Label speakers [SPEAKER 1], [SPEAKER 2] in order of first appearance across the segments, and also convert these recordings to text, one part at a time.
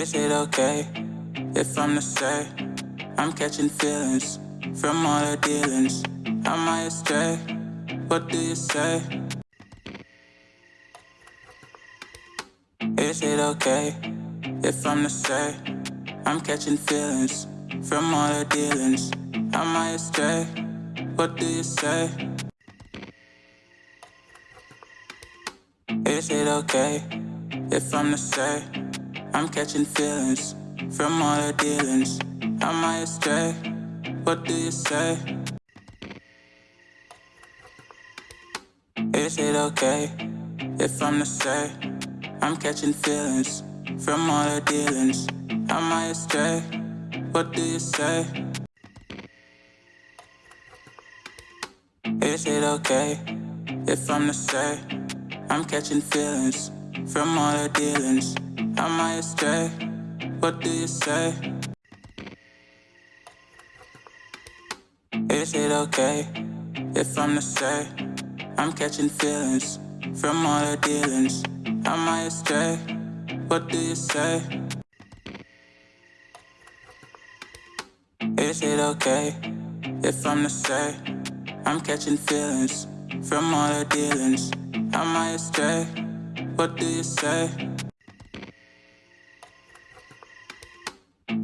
[SPEAKER 1] Is it okay if I'm to say I'm catching feelings from all the dealings? Am I astray? What do you say? Is it okay if I'm to say I'm catching feelings from all the dealings? Am I astray? What do you say? Is it okay if I'm to say I'm catching feelings from all the dealings? Am I astray? What do you say? Is it okay if I'm to say I'm catching feelings from all the dealings? Am I astray? What do you say? Is it okay if I'm to say I'm catching feelings from all the dealings? Am I astray? What do you say? Is it okay if I'm to say I'm catching feelings from all the dealings? I astray? What do you say? Is it okay if I'm to say I'm catching feelings from all the dealings? I astray? What do you say?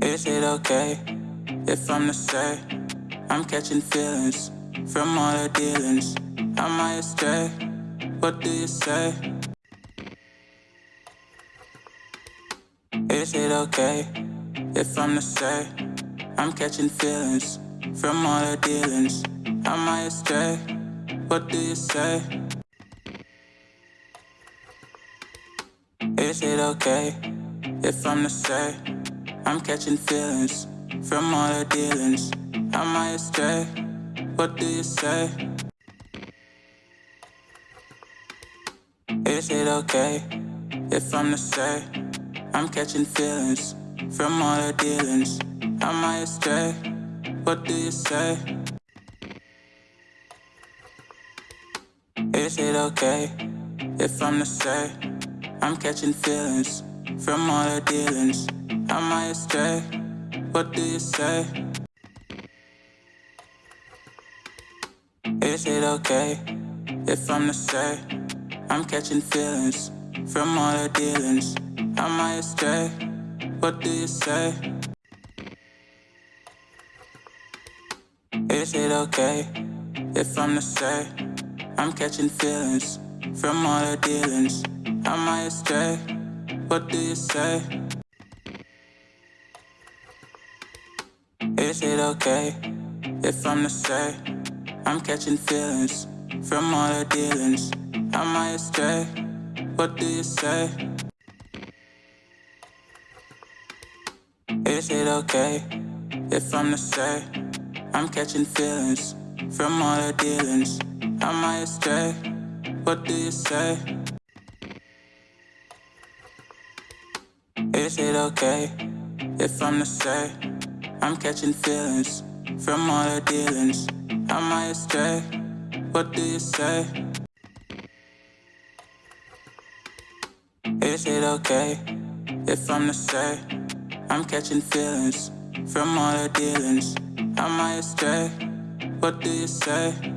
[SPEAKER 1] Is it okay if I'm to say I'm catching feelings from all the dealings? Am I astray? What do you say? Is it okay if I'm to say I'm catching feelings from all the dealings? Am I astray? What do you say? Is it okay if I'm to say I'm catching feelings from all the dealings? I astray? What do you say? Is it okay if I'm to say I'm catching feelings from all the dealings? I astray? What do you say? Is it okay if I'm to say I'm catching feelings from all the dealings? I astray? What do you say? Is it okay if I'm to say I'm catching feelings from all the dealings? I astray? What do you say? Is it okay if I'm to say I'm catching feelings from all the dealings? I astray? What do you say? Is it okay if I'm to say I'm catching feelings from all the dealings? Am I astray? What do you say? Is it okay if I'm to say I'm catching feelings from all the dealings? Am I astray? What do you say? Is it okay if I'm to say I'm catching feelings from all the dealings? I astray? What do you say? Is it okay if I'm the say I'm catching feelings from all the dealings? I astray? What do you say?